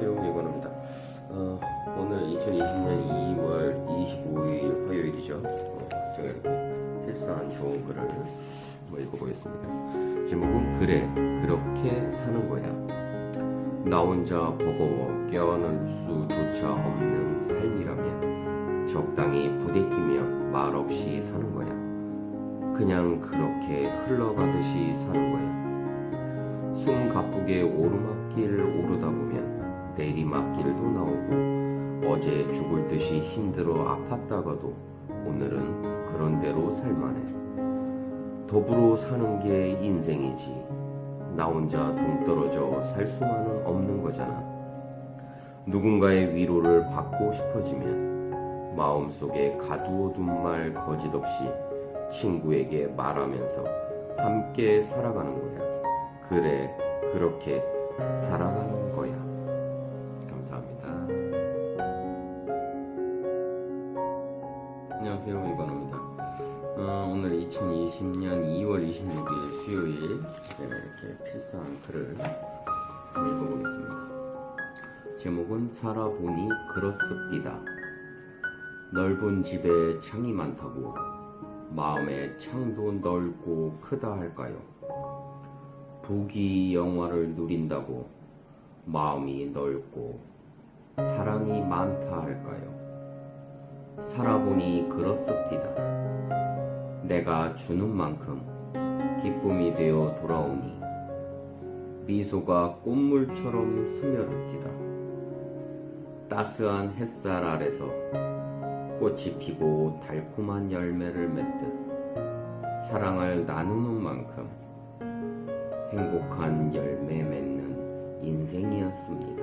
안녕하세요. 이건호입니다. 어, 오늘 2020년 2월 25일 화요일이죠. 어, 제가 이렇게 필사한 좋은 글을 한번 읽어보겠습니다. 제목은 그래 그렇게 사는 거야. 나 혼자 버거워 껴안을 수조차 없는 삶이라면 적당히 부대끼며 말없이 사는 거야. 그냥 그렇게 흘러가듯이 사는 거야. 숨 가쁘게 오르막길 오르다 보면 내리막길도 나오고 어제 죽을 듯이 힘들어 아팠다가도 오늘은 그런 대로 살만해. 더불어 사는 게 인생이지. 나 혼자 동떨어져 살 수만은 없는 거잖아. 누군가의 위로를 받고 싶어지면 마음속에 가두어둔 말 거짓없이 친구에게 말하면서 함께 살아가는 거야. 그래, 그렇게 살아가는 거야. 안녕하세요, 이관호입니다. 어, 오늘 2020년 2월 26일 수요일 제가 이렇게 필사한 글을 읽어보겠습니다. 제목은 살아보니 그렇습디다. 넓은 집에 창이 많다고 마음의 창도 넓고 크다 할까요? 부귀 영화를 누린다고 마음이 넓고 사랑이 많다 할까요? 살아보니 그렇습디다. 내가 주는 만큼 기쁨이 되어 돌아오니 미소가 꽃물처럼 스며듭디다. 따스한 햇살 아래서 꽃이 피고 달콤한 열매를 맺듯 사랑을 나누는 만큼 행복한 열매 맺는 인생이었습니다.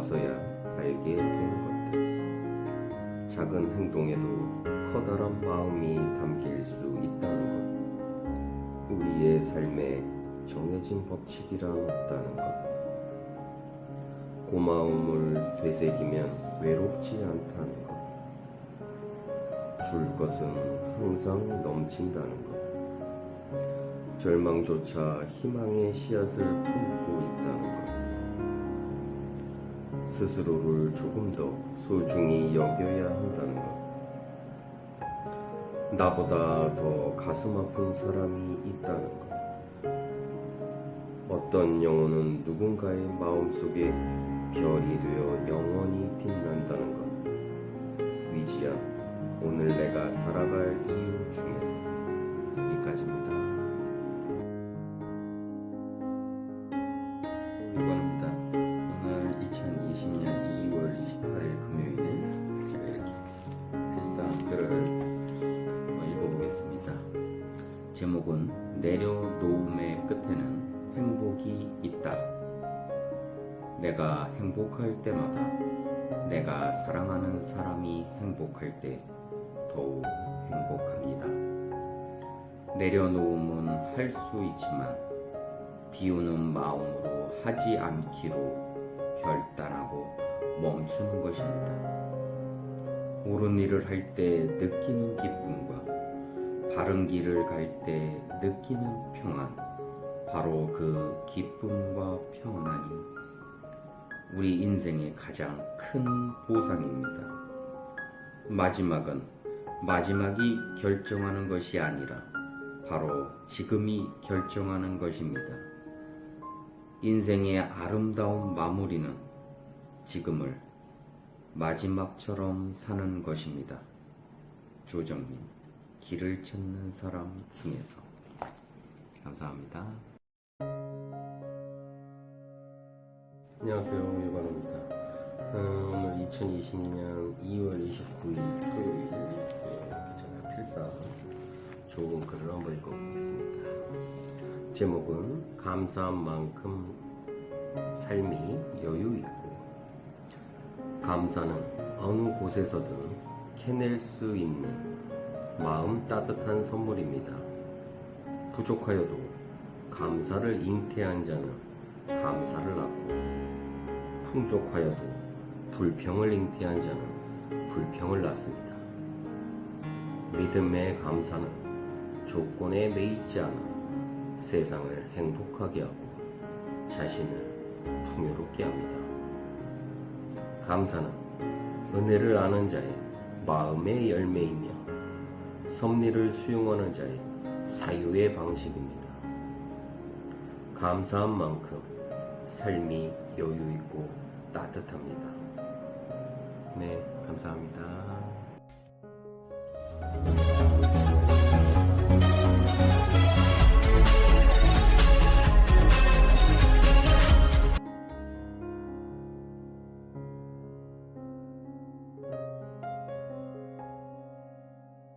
와서야 알게 되는 것들 작은 행동에도 커다란 마음이 담길 수 있다는 것. 우리의 삶에 정해진 법칙이란 없다는 것. 고마움을 되새기면 외롭지 않다는 것. 줄 것은 항상 넘친다는 것. 절망조차 희망의 씨앗을 품고 있다는 것 스스로를 조금 더 소중히 여겨야 한다는 것. 나보다 더 가슴 아픈 사람이 있다는 것. 어떤 영혼은 누군가의 마음속에 별이 되어 영원히 빛난다는 것. 위지야 오늘 내가 살아갈 이유 중에서 여기까지입니다 내려놓음의 끝에는 행복이 있다 내가 행복할 때마다 내가 사랑하는 사람이 행복할 때 더욱 행복합니다. 내려놓음은 할 수 있지만 비우는 마음으로 하지 않기로 결단하고 멈추는 것입니다. 옳은 일을 할 때 느끼는 기쁨과 바른 길을 갈 때 느끼는 평안, 바로 그 기쁨과 평안이 우리 인생의 가장 큰 보상입니다. 마지막은 마지막이 결정하는 것이 아니라 바로 지금이 결정하는 것입니다. 인생의 아름다운 마무리는 지금을 마지막처럼 사는 것입니다. 조정민, 길을 찾는 사람 중에서. 감사합니다. 안녕하세요 어, 오늘 2020년 2월 29일 토요일 예, 제가 필사 좋은 글을 한번 읽어보겠습니다 제목은 감사한 만큼 삶이 여유 있고 감사는 어느 곳에서든 캐낼 수 있는 마음 따뜻한 선물입니다 부족하여도 감사를 잉태한 자는 감사를 낳고 풍족하여도 불평을 잉태한 자는 불평을 낳습니다. 믿음의 감사는 조건에 매이지 않아 세상을 행복하게 하고 자신을 풍요롭게 합니다. 감사는 은혜를 아는 자의 마음의 열매이며 섭리를 수용하는 자의 사유의 방식입니다. 감사한 만큼 삶이 여유있고 따뜻합니다. 네, 감사합니다.